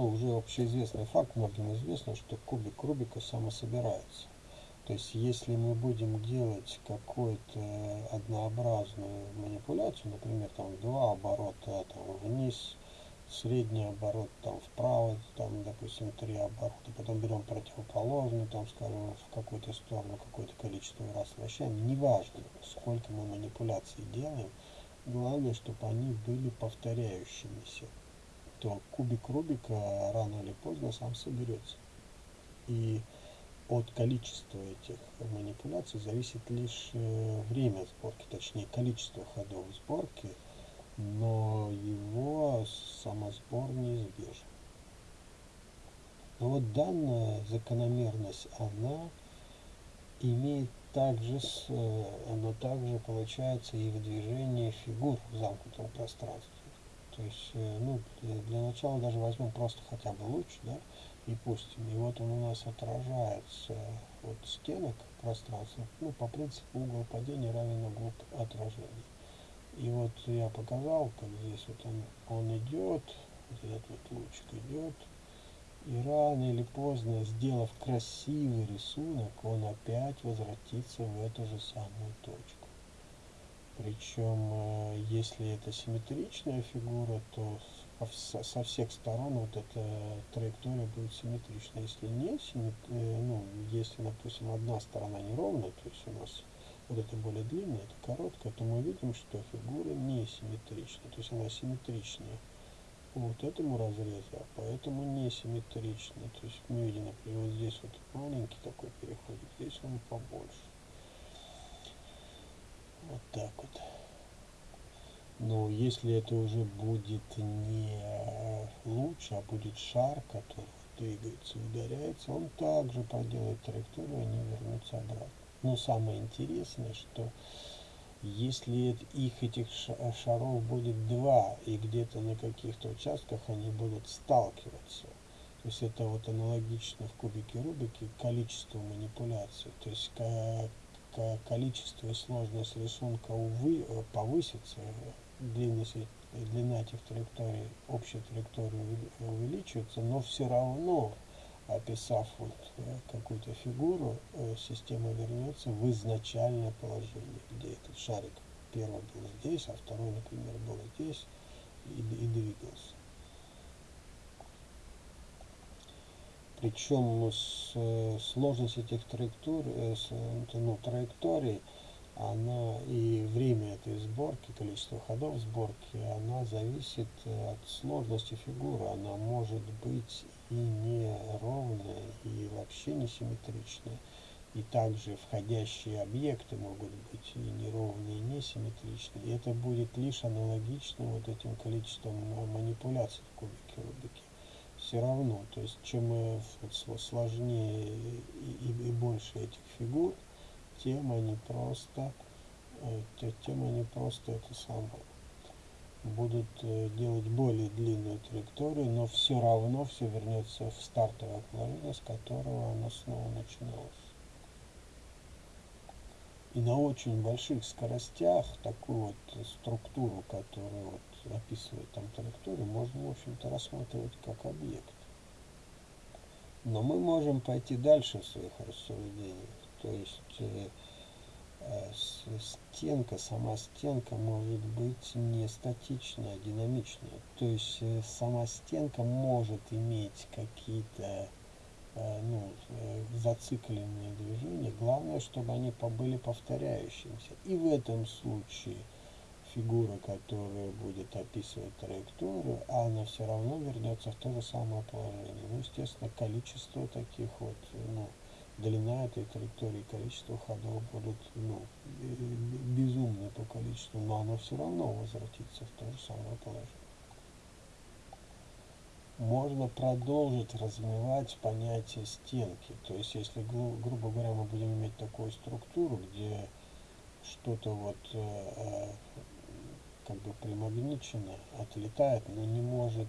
ну, уже общеизвестный факт, многим известно, что кубик Рубика самособирается. То есть, если мы будем делать какую-то однообразную манипуляцию, например, там два оборота там, вниз, средний оборот там вправо, там, допустим, три оборота, потом берем противоположный, там, скажем, в какую-то сторону, какое-то количество раз вращаем, неважно, сколько мы манипуляций делаем, главное, чтобы они были повторяющимися, то кубик Рубика рано или поздно сам соберется. И от количества этих манипуляций зависит лишь э, время сборки, точнее количество ходов сборки, но его самосбор неизбежен. Но вот данная закономерность, она имеет также, э, она также получается и в движении фигур в замкнутом пространстве. То есть, э, ну, для начала даже возьмем просто хотя бы луч, да, и пустим. И вот он у нас отражается от стенок пространства. Ну, по принципу угол падения равен углу отражения. И вот я показал, как здесь вот он, он идет, вот этот вот лучик идет, и рано или поздно, сделав красивый рисунок, он опять возвратится в эту же самую точку. Причем, э, если это симметричная фигура, то со всех сторон вот эта траектория будет симметрична. Если не э, ну, если, допустим, одна сторона неровная, то есть у нас вот это более длинная, это короткая, то мы видим, что фигура не симметрична, то есть она симметричнее вот этому разрезу, а поэтому не симметрична. То есть мы видим, например, вот здесь вот маленький такой переход, здесь он побольше. Вот так вот. Но если это уже будет не луч, а будет шар, который двигается, ударяется, он также проделает траекторию, они вернутся обратно. Но самое интересное, что если их этих шаров будет два, и где-то на каких-то участках они будут сталкиваться, то есть это вот аналогично в кубике Рубике количеству манипуляций. То есть количество и сложность рисунка увы, повысится, длинность, длина этих траекторий, общая траектория увеличивается, но все равно, описав вот э, какую-то фигуру, э, система вернется в изначальное положение, где этот шарик первый был здесь, а второй, например, был здесь и, и двигался. Причем с, э, сложность этих траекторий, ну, траекторий она и время этой сборки, количество ходов сборки, она зависит от сложности фигуры. Она может быть и неровная, и вообще не симметричная. И также входящие объекты могут быть и неровные, и несимметричные. И это будет лишь аналогично вот этим количеством манипуляций в кубике Рубике. Все равно, то есть чем э, сложнее и, и больше этих фигур, тем они просто, э, тем они просто это самое будут э, делать более длинную траекторию, но все равно все вернется в стартовое положение, с которого оно снова начиналось. И на очень больших скоростях такую вот структуру, которая вот описывает там траекторию, можно, в общем-то, рассматривать как объект. Но мы можем пойти дальше в своих рассуждениях. То есть э, э, стенка, сама стенка может быть не статичная, а динамичная. То есть э, сама стенка может иметь какие-то э, ну, э, зацикленные движения. Главное, чтобы они были повторяющимися. И в этом случае фигура, которая будет описывать траекторию, она все равно вернется в то же самое положение. Ну, естественно, количество таких вот, ну, длина этой траектории, количество ходов будут, ну, безумные по количеству, но оно все равно возвратится в то же самое положение. Можно продолжить развивать понятие стенки. То есть, если, гру грубо говоря, мы будем иметь такую структуру, где что-то вот э, как бы примагничено, отлетает, но не может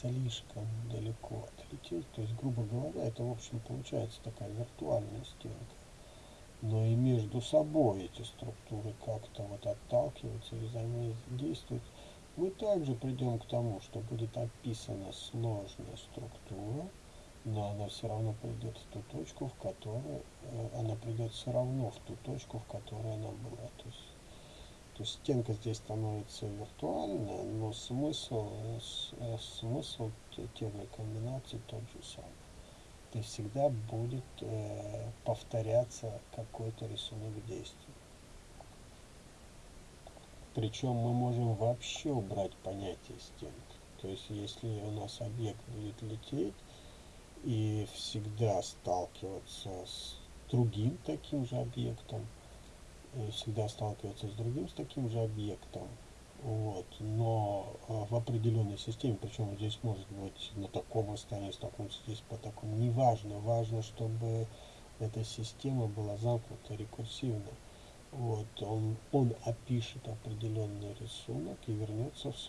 слишком далеко отлететь. То есть, грубо говоря, это, в общем, получается такая виртуальная стенка. Но и между собой эти структуры как-то вот отталкиваются и взаимодействуют. Мы также придем к тому, что будет описана сложная структура, но она все равно придет в ту точку, в которой э, она придет все равно в ту точку, в которой она была. То есть, то есть стенка здесь становится виртуальная, но смысл, э, смысл теории комбинации тот же самый. То есть всегда будет э, повторяться какой-то рисунок действий. Причем мы можем вообще убрать понятие стенки. То есть если у нас объект будет лететь и всегда сталкиваться с другим таким же объектом, всегда сталкиваться с другим с таким же объектом, вот, но а, в определенной системе, причем здесь может быть на таком расстоянии столкнуться, здесь по такому, неважно, важно, чтобы эта система была замкнута рекурсивно. Вот, он, он опишет определенный рисунок и вернется в,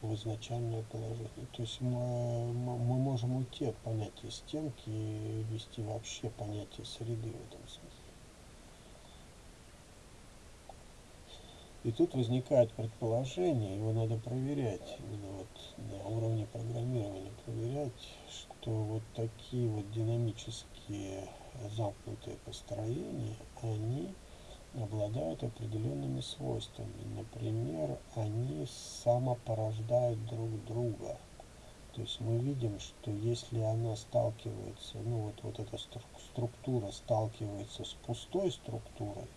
в изначальное положение. То есть мы, мы можем уйти от понятия стенки и ввести вообще понятие среды в этом смысле. И тут возникает предположение, его надо проверять, именно вот на уровне программирования проверять, что вот такие вот динамические замкнутые построения, они обладают определенными свойствами. Например, они самопорождают друг друга. То есть мы видим, что если она сталкивается, ну вот, вот эта структура сталкивается с пустой структурой,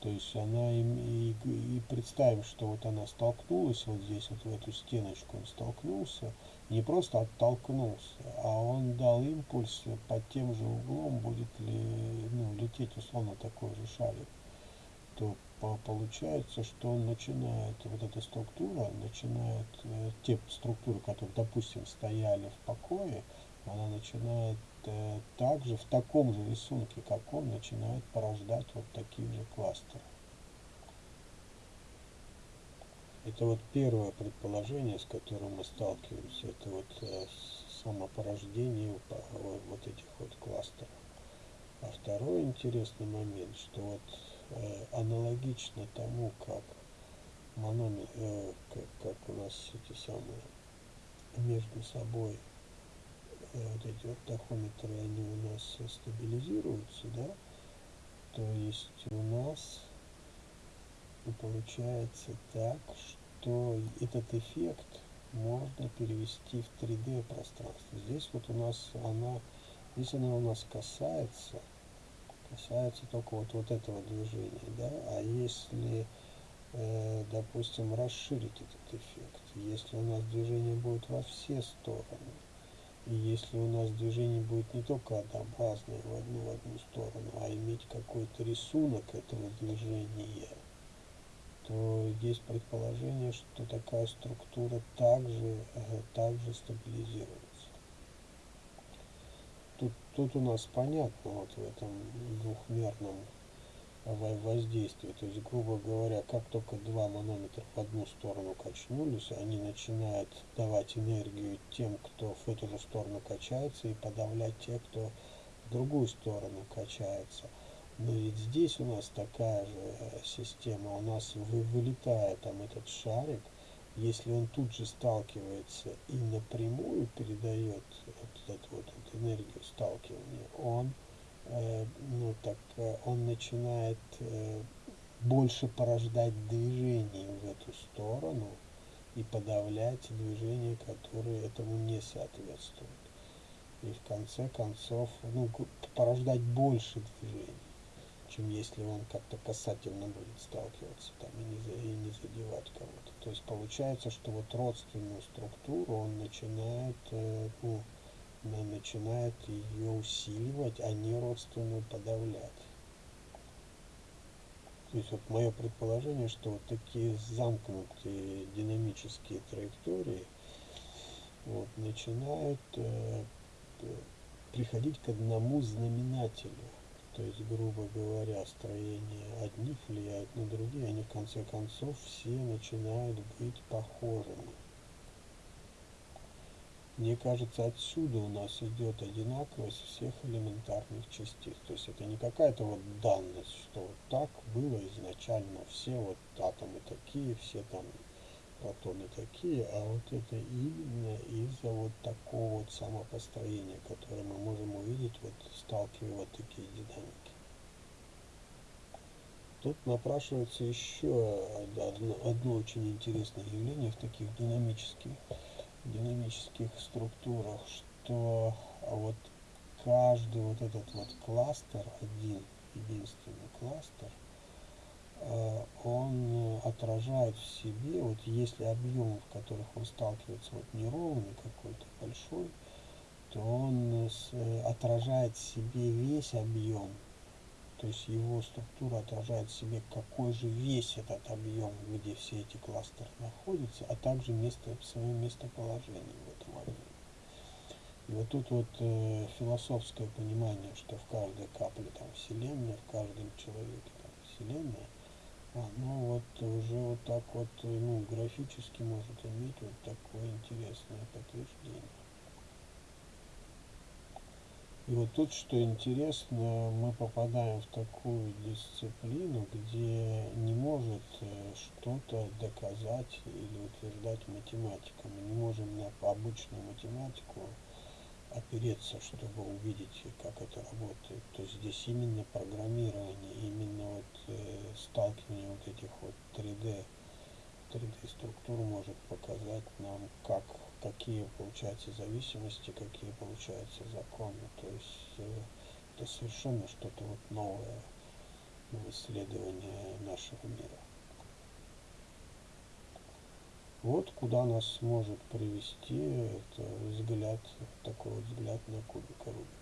то есть она и, и, и представим, что вот она столкнулась вот здесь, вот в эту стеночку он столкнулся, не просто оттолкнулся, а он дал импульс под тем же углом, будет ли ну, лететь условно такой же шарик то получается, что начинает, вот эта структура, начинает, э, те структуры, которые, допустим, стояли в покое, она начинает э, также в таком же рисунке, как он, начинает порождать вот такие же кластеры. Это вот первое предположение, с которым мы сталкиваемся, это вот э, самопорождение вот этих вот кластеров. А второй интересный момент, что вот аналогично тому, как манометр, э, как, как у нас эти самые между собой э, вот эти вот тахометры, они у нас стабилизируются, да, то есть у нас получается так, что этот эффект можно перевести в 3D пространство. Здесь вот у нас она, здесь она у нас касается касается только вот, вот этого движения, да, а если, э, допустим, расширить этот эффект, если у нас движение будет во все стороны, и если у нас движение будет не только однообразное в одну, в одну сторону, а иметь какой-то рисунок этого движения, то есть предположение, что такая структура также, э, также стабилизируется. Тут, тут у нас понятно вот в этом двухмерном воздействии. То есть, грубо говоря, как только два манометра в одну сторону качнулись, они начинают давать энергию тем, кто в эту же сторону качается, и подавлять тех, кто в другую сторону качается. Но ведь здесь у нас такая же э, система. У нас вы, вылетает там этот шарик, если он тут же сталкивается и напрямую передает вот эту вот, вот энергию сталкивания, он, э, ну, так, э, он начинает э, больше порождать движение в эту сторону и подавлять движения, которые этому не соответствуют. И в конце концов, ну, порождать больше движений чем если он как-то касательно будет сталкиваться там и не, и не задевать кого-то. То есть получается, что вот родственную структуру он начинает, э, ну, начинает ее усиливать, а не родственную подавлять. То есть вот мое предположение, что вот такие замкнутые динамические траектории вот, начинают э, приходить к одному знаменателю то есть, грубо говоря, строение одних влияет на другие, они в конце концов все начинают быть похожими. Мне кажется, отсюда у нас идет одинаковость всех элементарных частиц. То есть это не какая-то вот данность, что вот так было изначально, все вот атомы такие, все там протоны такие, а вот это именно из-за вот такого вот самопостроения, которое мы можем увидеть, вот сталкивая вот такие динамики. Тут напрашивается еще одно, одно очень интересное явление в таких динамических, динамических структурах, что вот каждый вот этот вот кластер, один единственный кластер, он отражает в себе, вот если объем, в которых он сталкивается, вот неровный какой-то большой, то он э, отражает в себе весь объем то есть его структура отражает в себе, какой же весь этот объем, где все эти кластеры находятся, а также место, свое местоположение в этом объеме. И вот тут вот э, философское понимание, что в каждой капле там Вселенная, в каждом человеке там Вселенная, оно вот уже вот так вот, ну, графически может иметь вот такое интересное подтверждение. И вот тут, что интересно, мы попадаем в такую дисциплину, где не может э, что-то доказать или утверждать математика. Мы не можем на обычную математику опереться, чтобы увидеть, как это работает. То есть здесь именно программирование, именно вот э, сталкивание вот этих вот 3D, 3D структур может показать нам, как какие получаются зависимости, какие получаются законы. То есть э, это совершенно что-то вот новое в исследовании нашего мира. Вот куда нас может привести это взгляд, такой вот взгляд на кубик Рубика.